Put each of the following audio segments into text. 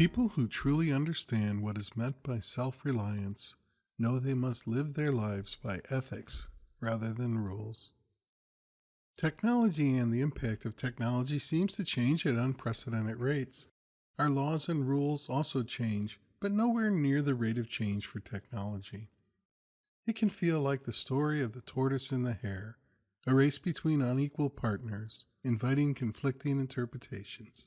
People who truly understand what is meant by self reliance know they must live their lives by ethics rather than rules. Technology and the impact of technology seems to change at unprecedented rates. Our laws and rules also change, but nowhere near the rate of change for technology. It can feel like the story of the tortoise and the hare, a race between unequal partners, inviting conflicting interpretations.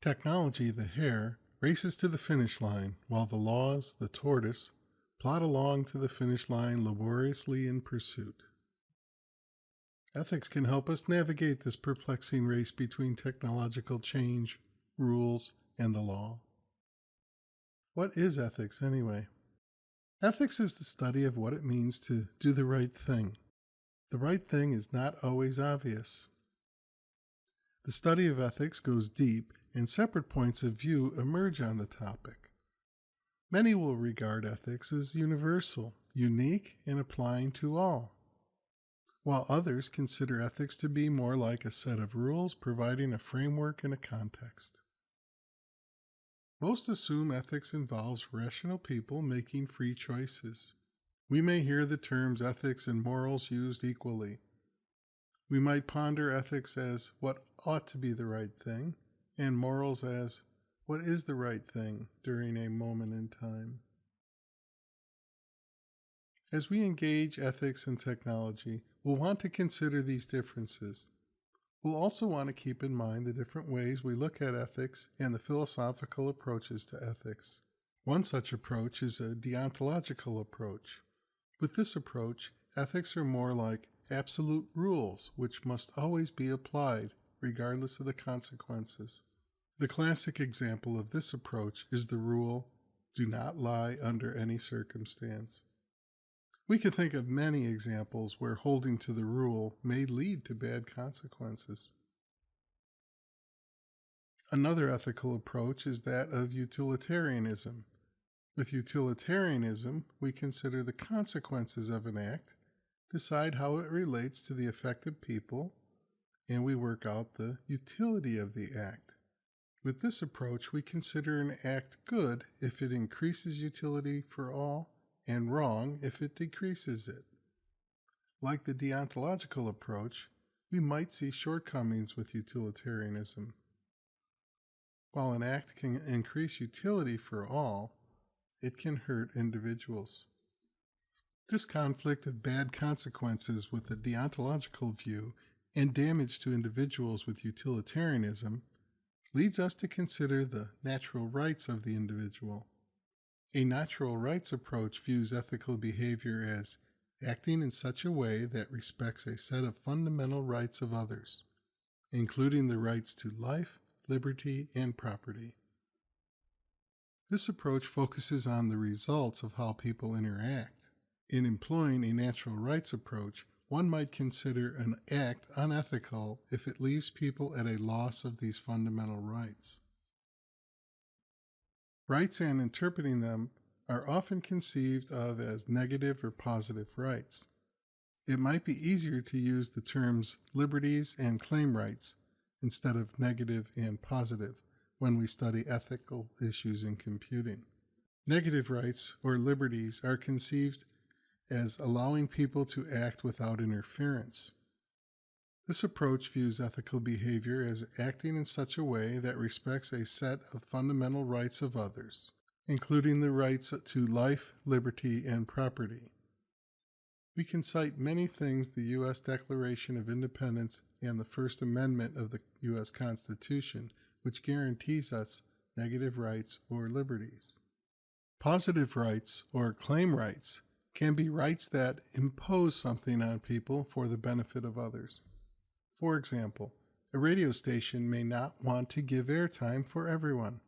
Technology, the hare, races to the finish line, while the laws, the tortoise, plod along to the finish line laboriously in pursuit. Ethics can help us navigate this perplexing race between technological change, rules, and the law. What is ethics, anyway? Ethics is the study of what it means to do the right thing. The right thing is not always obvious. The study of ethics goes deep, and separate points of view emerge on the topic. Many will regard ethics as universal, unique, and applying to all, while others consider ethics to be more like a set of rules providing a framework and a context. Most assume ethics involves rational people making free choices. We may hear the terms ethics and morals used equally. We might ponder ethics as what ought to be the right thing, and morals as what is the right thing during a moment in time. As we engage ethics and technology, we'll want to consider these differences We'll also want to keep in mind the different ways we look at ethics and the philosophical approaches to ethics. One such approach is a deontological approach. With this approach, ethics are more like absolute rules which must always be applied, regardless of the consequences. The classic example of this approach is the rule do not lie under any circumstance. We could think of many examples where holding to the rule may lead to bad consequences. Another ethical approach is that of utilitarianism. With utilitarianism, we consider the consequences of an act, decide how it relates to the affected people, and we work out the utility of the act. With this approach, we consider an act good if it increases utility for all and wrong if it decreases it. Like the deontological approach, we might see shortcomings with utilitarianism. While an act can increase utility for all, it can hurt individuals. This conflict of bad consequences with the deontological view and damage to individuals with utilitarianism leads us to consider the natural rights of the individual. A natural rights approach views ethical behavior as acting in such a way that respects a set of fundamental rights of others, including the rights to life, liberty, and property. This approach focuses on the results of how people interact. In employing a natural rights approach, one might consider an act unethical if it leaves people at a loss of these fundamental rights. Rights and interpreting them are often conceived of as negative or positive rights. It might be easier to use the terms liberties and claim rights instead of negative and positive when we study ethical issues in computing. Negative rights or liberties are conceived as allowing people to act without interference. This approach views ethical behavior as acting in such a way that respects a set of fundamental rights of others, including the rights to life, liberty, and property. We can cite many things the U.S. Declaration of Independence and the First Amendment of the U.S. Constitution, which guarantees us negative rights or liberties. Positive rights or claim rights can be rights that impose something on people for the benefit of others. For example, a radio station may not want to give airtime for everyone.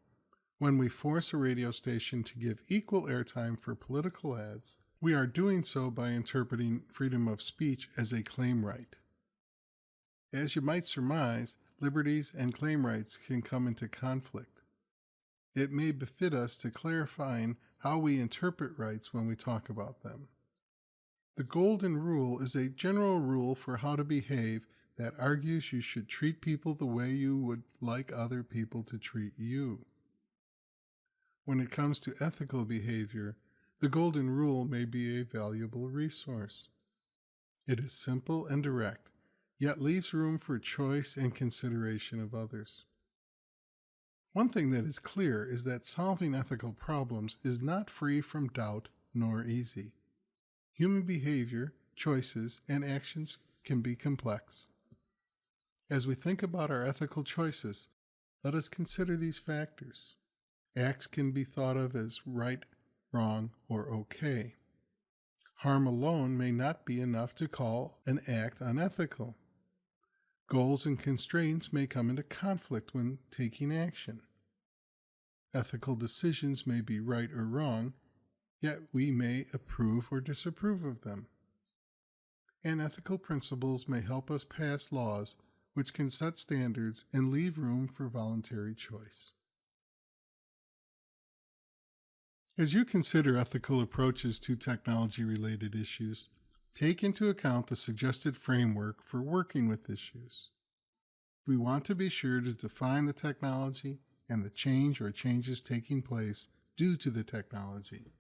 When we force a radio station to give equal airtime for political ads, we are doing so by interpreting freedom of speech as a claim right. As you might surmise, liberties and claim rights can come into conflict. It may befit us to clarifying how we interpret rights when we talk about them. The Golden Rule is a general rule for how to behave that argues you should treat people the way you would like other people to treat you. When it comes to ethical behavior, the Golden Rule may be a valuable resource. It is simple and direct, yet leaves room for choice and consideration of others. One thing that is clear is that solving ethical problems is not free from doubt nor easy. Human behavior, choices, and actions can be complex. As we think about our ethical choices, let us consider these factors. Acts can be thought of as right, wrong, or okay. Harm alone may not be enough to call an act unethical. Goals and constraints may come into conflict when taking action. Ethical decisions may be right or wrong, yet we may approve or disapprove of them. And ethical principles may help us pass laws which can set standards and leave room for voluntary choice. As you consider ethical approaches to technology related issues, take into account the suggested framework for working with issues. We want to be sure to define the technology and the change or changes taking place due to the technology.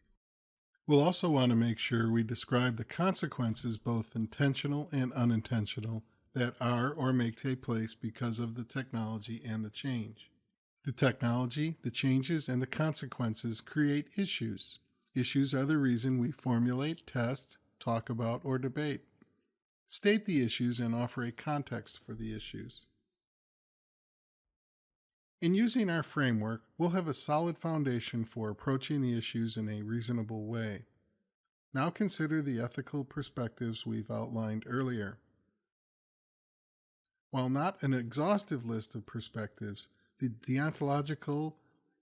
We'll also want to make sure we describe the consequences, both intentional and unintentional, that are or may take place because of the technology and the change. The technology, the changes, and the consequences create issues. Issues are the reason we formulate, test, talk about, or debate. State the issues and offer a context for the issues. In using our framework, we'll have a solid foundation for approaching the issues in a reasonable way. Now consider the ethical perspectives we've outlined earlier. While not an exhaustive list of perspectives, the deontological,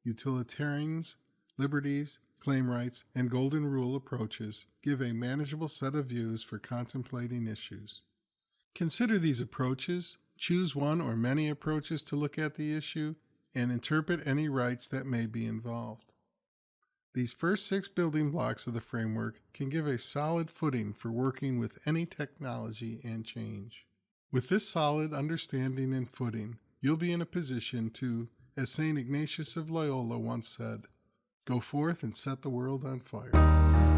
utilitarians, liberties, claim rights, and golden rule approaches give a manageable set of views for contemplating issues. Consider these approaches, choose one or many approaches to look at the issue, and interpret any rights that may be involved. These first six building blocks of the framework can give a solid footing for working with any technology and change. With this solid understanding and footing, you'll be in a position to, as St. Ignatius of Loyola once said, go forth and set the world on fire.